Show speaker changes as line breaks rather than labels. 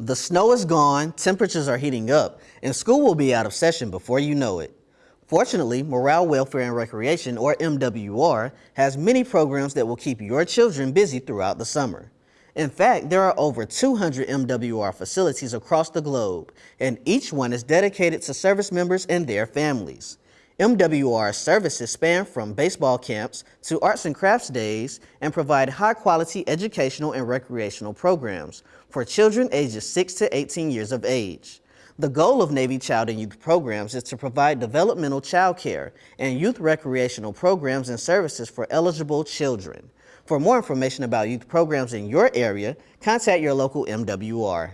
The snow is gone, temperatures are heating up, and school will be out of session before you know it. Fortunately, Morale, Welfare, and Recreation, or MWR, has many programs that will keep your children busy throughout the summer. In fact, there are over 200 MWR facilities across the globe, and each one is dedicated to service members and their families. MWR services span from baseball camps to arts and crafts days and provide high quality educational and recreational programs for children ages 6 to 18 years of age. The goal of Navy Child and Youth Programs is to provide developmental child care and youth recreational programs and services for eligible children. For more information about youth programs in your area, contact your local MWR.